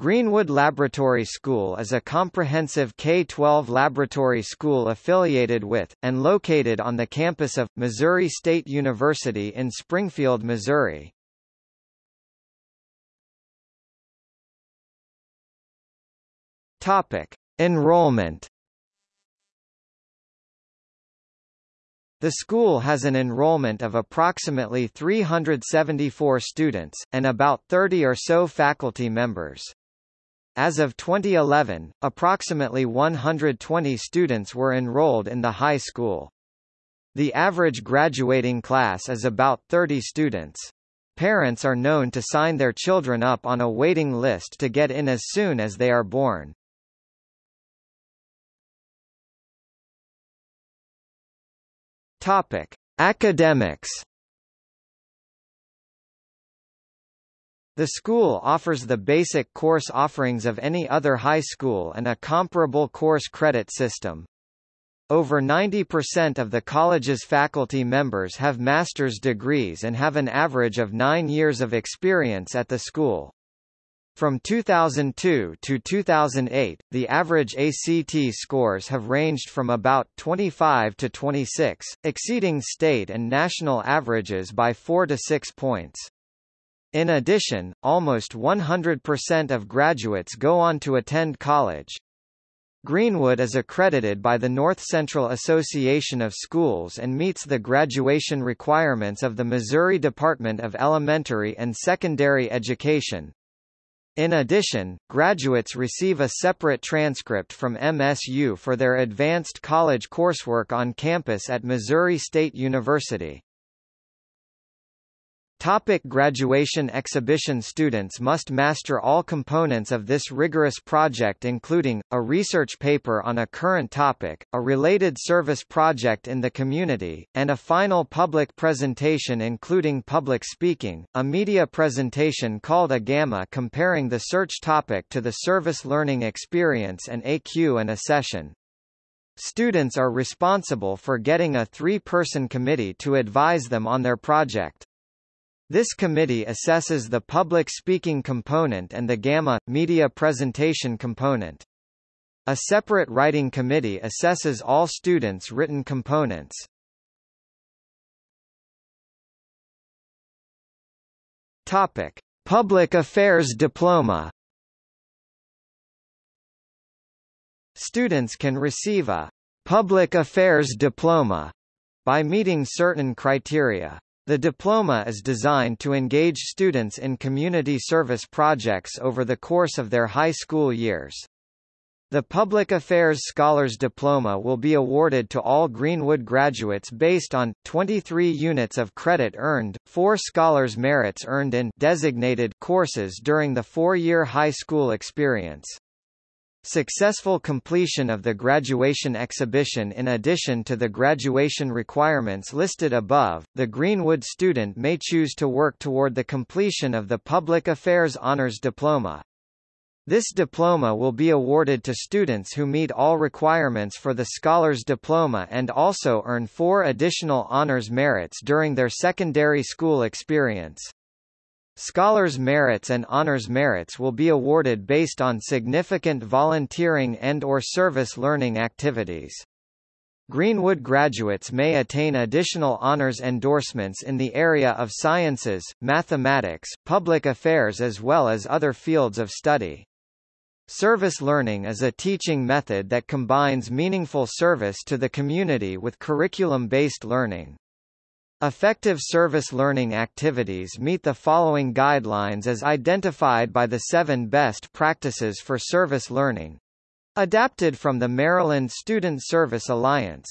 Greenwood Laboratory School is a comprehensive K-12 laboratory school affiliated with, and located on the campus of, Missouri State University in Springfield, Missouri. Topic. Enrollment The school has an enrollment of approximately 374 students, and about 30 or so faculty members. As of 2011, approximately 120 students were enrolled in the high school. The average graduating class is about 30 students. Parents are known to sign their children up on a waiting list to get in as soon as they are born. Topic: Academics The school offers the basic course offerings of any other high school and a comparable course credit system. Over 90% of the college's faculty members have master's degrees and have an average of nine years of experience at the school. From 2002 to 2008, the average ACT scores have ranged from about 25 to 26, exceeding state and national averages by 4 to 6 points. In addition, almost 100% of graduates go on to attend college. Greenwood is accredited by the North Central Association of Schools and meets the graduation requirements of the Missouri Department of Elementary and Secondary Education. In addition, graduates receive a separate transcript from MSU for their advanced college coursework on campus at Missouri State University. Topic graduation exhibition Students must master all components of this rigorous project including, a research paper on a current topic, a related service project in the community, and a final public presentation including public speaking, a media presentation called a gamma comparing the search topic to the service learning experience and AQ and a session. Students are responsible for getting a three-person committee to advise them on their project. This committee assesses the public speaking component and the Gamma, media presentation component. A separate writing committee assesses all students' written components. Topic: Public Affairs Diploma. Students can receive a Public Affairs Diploma by meeting certain criteria. The diploma is designed to engage students in community service projects over the course of their high school years. The Public Affairs Scholars Diploma will be awarded to all Greenwood graduates based on, 23 units of credit earned, 4 scholars merits earned in designated courses during the four-year high school experience. Successful completion of the graduation exhibition In addition to the graduation requirements listed above, the Greenwood student may choose to work toward the completion of the Public Affairs Honors Diploma. This diploma will be awarded to students who meet all requirements for the Scholars Diploma and also earn four additional honors merits during their secondary school experience. Scholars Merits and Honors Merits will be awarded based on significant volunteering and or service learning activities. Greenwood graduates may attain additional honors endorsements in the area of sciences, mathematics, public affairs as well as other fields of study. Service learning is a teaching method that combines meaningful service to the community with curriculum-based learning. Effective service learning activities meet the following guidelines as identified by the seven best practices for service learning. Adapted from the Maryland Student Service Alliance.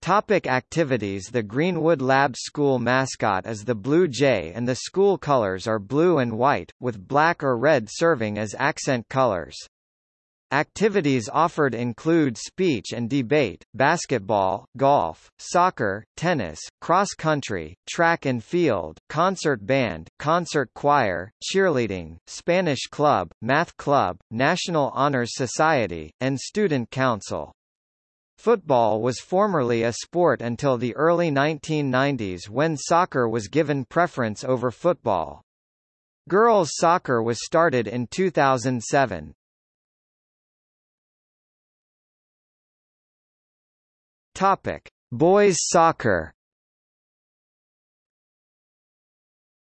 Topic activities The Greenwood Lab school mascot is the Blue Jay and the school colors are blue and white, with black or red serving as accent colors. Activities offered include speech and debate, basketball, golf, soccer, tennis, cross-country, track and field, concert band, concert choir, cheerleading, Spanish club, math club, National Honors Society, and Student Council. Football was formerly a sport until the early 1990s when soccer was given preference over football. Girls soccer was started in 2007. Topic: Boys soccer.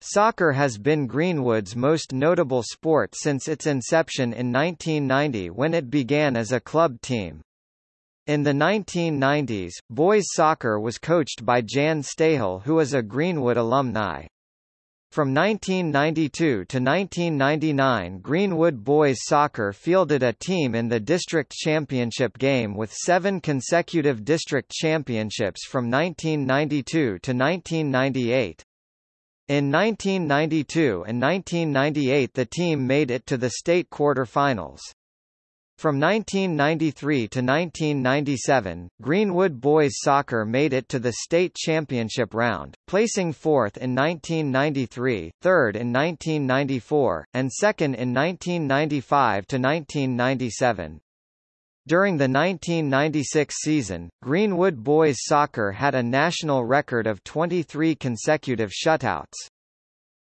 Soccer has been Greenwood's most notable sport since its inception in 1990 when it began as a club team. In the 1990s, boys soccer was coached by Jan Stahel who is a Greenwood alumni. From 1992 to 1999 Greenwood Boys Soccer fielded a team in the district championship game with seven consecutive district championships from 1992 to 1998. In 1992 and 1998 the team made it to the state quarter-finals. From 1993 to 1997, Greenwood Boys Soccer made it to the state championship round, placing fourth in 1993, third in 1994, and second in 1995 to 1997. During the 1996 season, Greenwood Boys Soccer had a national record of 23 consecutive shutouts.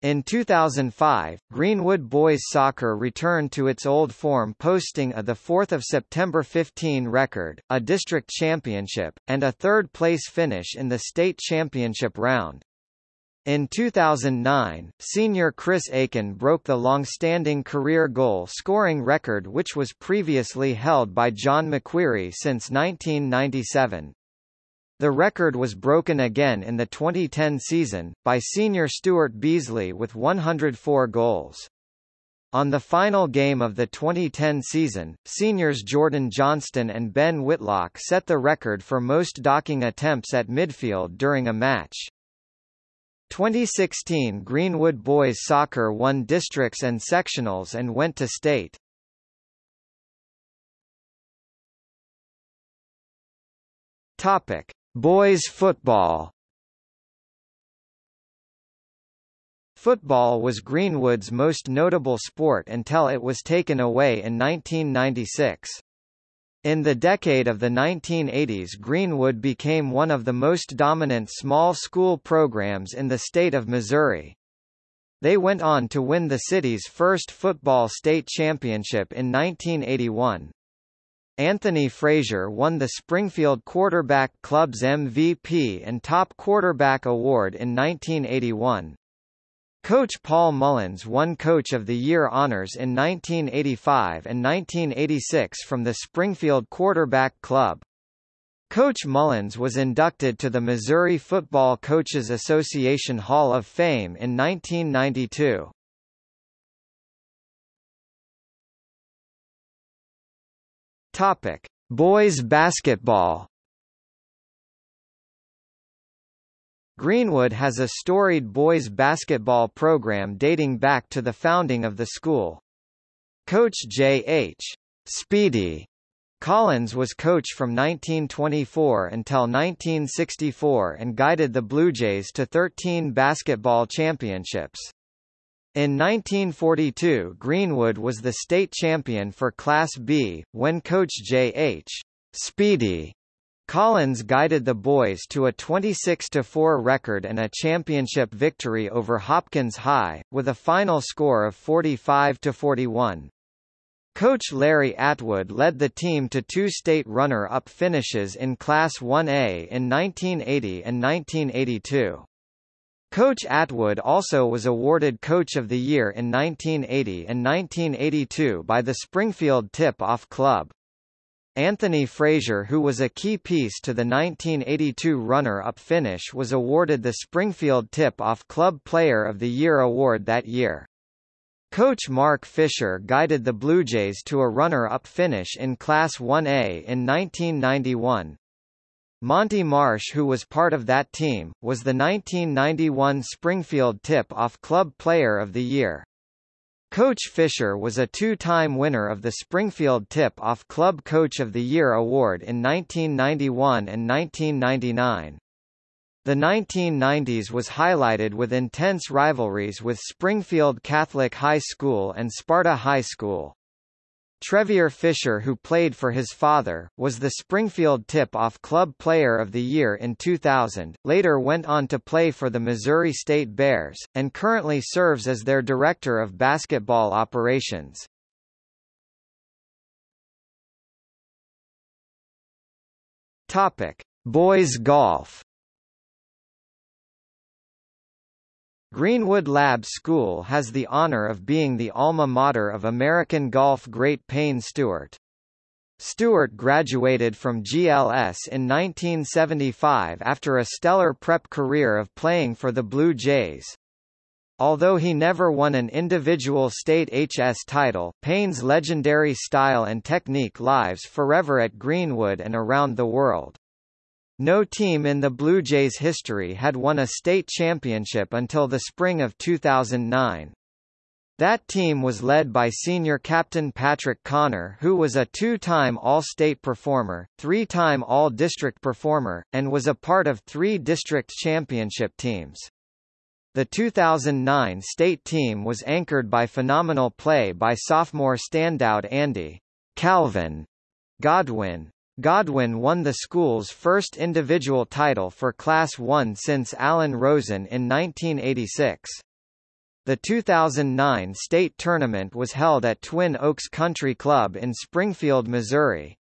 In 2005, Greenwood Boys Soccer returned to its old form posting a 4 September 15 record, a district championship, and a third-place finish in the state championship round. In 2009, senior Chris Aiken broke the long-standing career goal-scoring record which was previously held by John McQueary since 1997. The record was broken again in the 2010 season, by senior Stuart Beasley with 104 goals. On the final game of the 2010 season, seniors Jordan Johnston and Ben Whitlock set the record for most docking attempts at midfield during a match. 2016 Greenwood Boys Soccer won districts and sectionals and went to state. Topic: Boys football Football was Greenwood's most notable sport until it was taken away in 1996. In the decade of the 1980s Greenwood became one of the most dominant small school programs in the state of Missouri. They went on to win the city's first football state championship in 1981. Anthony Frazier won the Springfield Quarterback Club's MVP and Top Quarterback Award in 1981. Coach Paul Mullins won Coach of the Year honors in 1985 and 1986 from the Springfield Quarterback Club. Coach Mullins was inducted to the Missouri Football Coaches Association Hall of Fame in 1992. Topic: Boys basketball. Greenwood has a storied boys basketball program dating back to the founding of the school. Coach J.H. Speedy Collins was coach from 1924 until 1964 and guided the Blue Jays to 13 basketball championships. In 1942 Greenwood was the state champion for Class B, when coach J.H. Speedy Collins guided the boys to a 26-4 record and a championship victory over Hopkins High, with a final score of 45-41. Coach Larry Atwood led the team to two state runner-up finishes in Class 1A in 1980 and 1982. Coach Atwood also was awarded Coach of the Year in 1980 and 1982 by the Springfield Tip-Off Club. Anthony Frazier who was a key piece to the 1982 runner-up finish was awarded the Springfield Tip-Off Club Player of the Year award that year. Coach Mark Fisher guided the Blue Jays to a runner-up finish in Class 1A in 1991. Monty Marsh who was part of that team, was the 1991 Springfield Tip-Off Club Player of the Year. Coach Fisher was a two-time winner of the Springfield Tip-Off Club Coach of the Year award in 1991 and 1999. The 1990s was highlighted with intense rivalries with Springfield Catholic High School and Sparta High School. Trevier Fisher who played for his father, was the Springfield Tip-Off Club Player of the Year in 2000, later went on to play for the Missouri State Bears, and currently serves as their Director of Basketball Operations. Topic: Boys golf. Greenwood Lab School has the honor of being the alma mater of American golf great Payne Stewart. Stewart graduated from GLS in 1975 after a stellar prep career of playing for the Blue Jays. Although he never won an individual state HS title, Payne's legendary style and technique lives forever at Greenwood and around the world. No team in the Blue Jays' history had won a state championship until the spring of 2009. That team was led by senior captain Patrick Connor who was a two-time All-State performer, three-time All-District performer, and was a part of three district championship teams. The 2009 state team was anchored by phenomenal play by sophomore standout Andy Calvin Godwin. Godwin won the school's first individual title for Class 1 since Allen Rosen in 1986. The 2009 state tournament was held at Twin Oaks Country Club in Springfield, Missouri.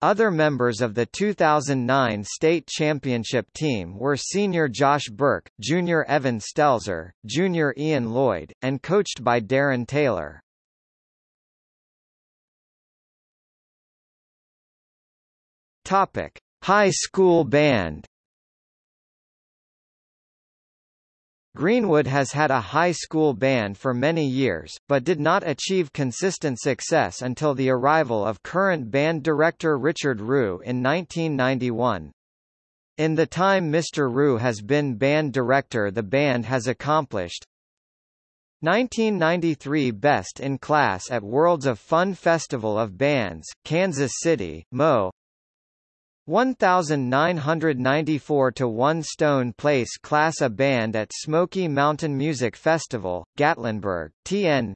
Other members of the 2009 state championship team were senior Josh Burke, junior Evan Stelzer, junior Ian Lloyd, and coached by Darren Taylor. Topic: High school band Greenwood has had a high school band for many years, but did not achieve consistent success until the arrival of current band director Richard Rue in 1991. In the time Mr. Rue has been band director the band has accomplished 1993 Best in Class at Worlds of Fun Festival of Bands, Kansas City, Mo 1994 to One Stone Place Class A Band at Smoky Mountain Music Festival, Gatlinburg, TN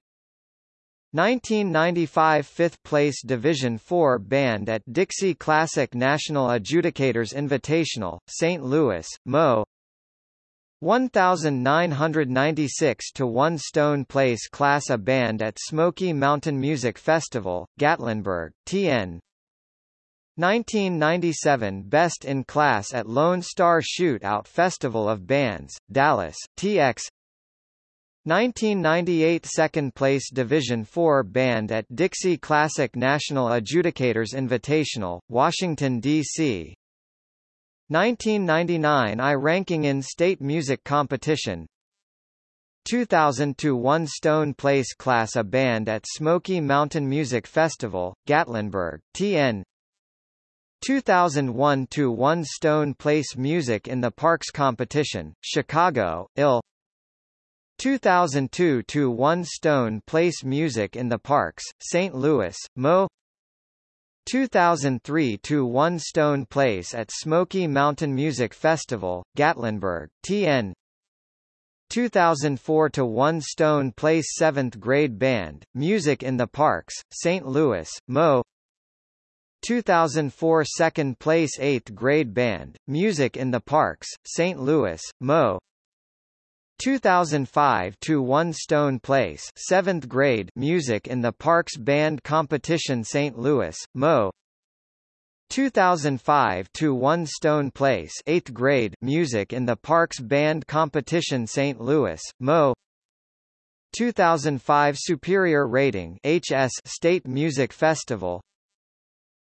1995 Fifth Place Division 4 Band at Dixie Classic National Adjudicators Invitational, St. Louis, Mo 1996 to One Stone Place Class A Band at Smoky Mountain Music Festival, Gatlinburg, TN 1997 Best in Class at Lone Star Shootout Festival of Bands, Dallas, TX 1998 Second Place Division 4 Band at Dixie Classic National Adjudicators Invitational, Washington, D.C. 1999 I Ranking in State Music Competition. 2002 One Stone Place Class A Band at Smoky Mountain Music Festival, Gatlinburg, TN 2001 to One Stone Place Music in the Parks Competition, Chicago, Ill. 2002 to One Stone Place Music in the Parks, St. Louis, Mo. 2003 to One Stone Place at Smoky Mountain Music Festival, Gatlinburg, TN. 2004 to One Stone Place 7th Grade Band, Music in the Parks, St. Louis, Mo. 2004 second place 8th grade band, Music in the Parks, St. Louis, Mo. 2005 to One Stone Place 7th grade Music in the Parks Band Competition St. Louis, Mo. 2005 to One Stone Place 8th grade Music in the Parks Band Competition St. Louis, Mo. 2005 Superior Rating HS State Music Festival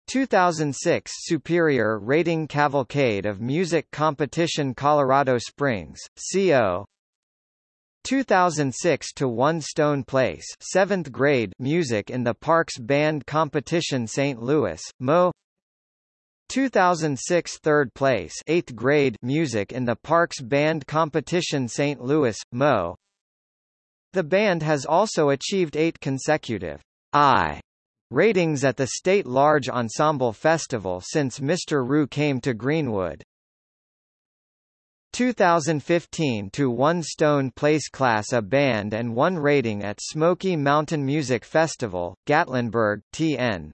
2006 Superior Rating Cavalcade of Music Competition Colorado Springs, CO 2006 to One Stone Place 7th grade Music in the Parks Band Competition St. Louis, Mo 2006 3rd place 8th grade Music in the Parks Band Competition St. Louis, Mo The band has also achieved eight consecutive I Ratings at the State Large Ensemble Festival since Mr. Rue came to Greenwood 2015 to one Stone Place Class A band and one rating at Smoky Mountain Music Festival, Gatlinburg, TN.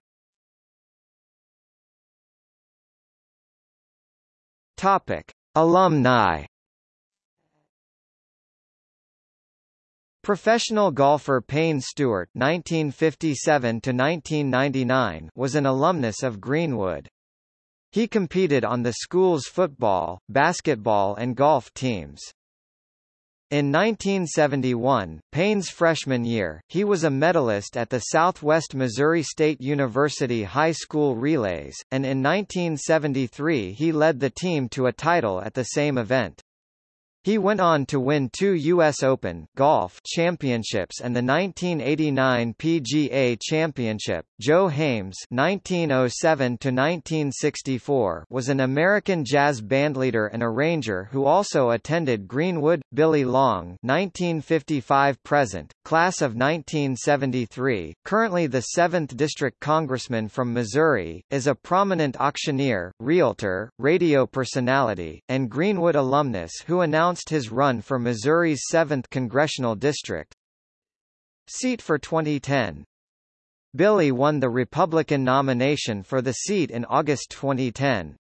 Topic: Alumni. Professional golfer Payne Stewart (1957–1999) was an alumnus of Greenwood. He competed on the school's football, basketball and golf teams. In 1971, Payne's freshman year, he was a medalist at the Southwest Missouri State University High School Relays, and in 1973 he led the team to a title at the same event. He went on to win two U.S. Open golf championships and the 1989 PGA Championship. Joe Haymes (1907–1964) was an American jazz bandleader and arranger who also attended Greenwood. Billy Long (1955–present), class of 1973, currently the 7th District Congressman from Missouri, is a prominent auctioneer, realtor, radio personality, and Greenwood alumnus who announced announced his run for Missouri's 7th congressional district seat for 2010. Billy won the Republican nomination for the seat in August 2010.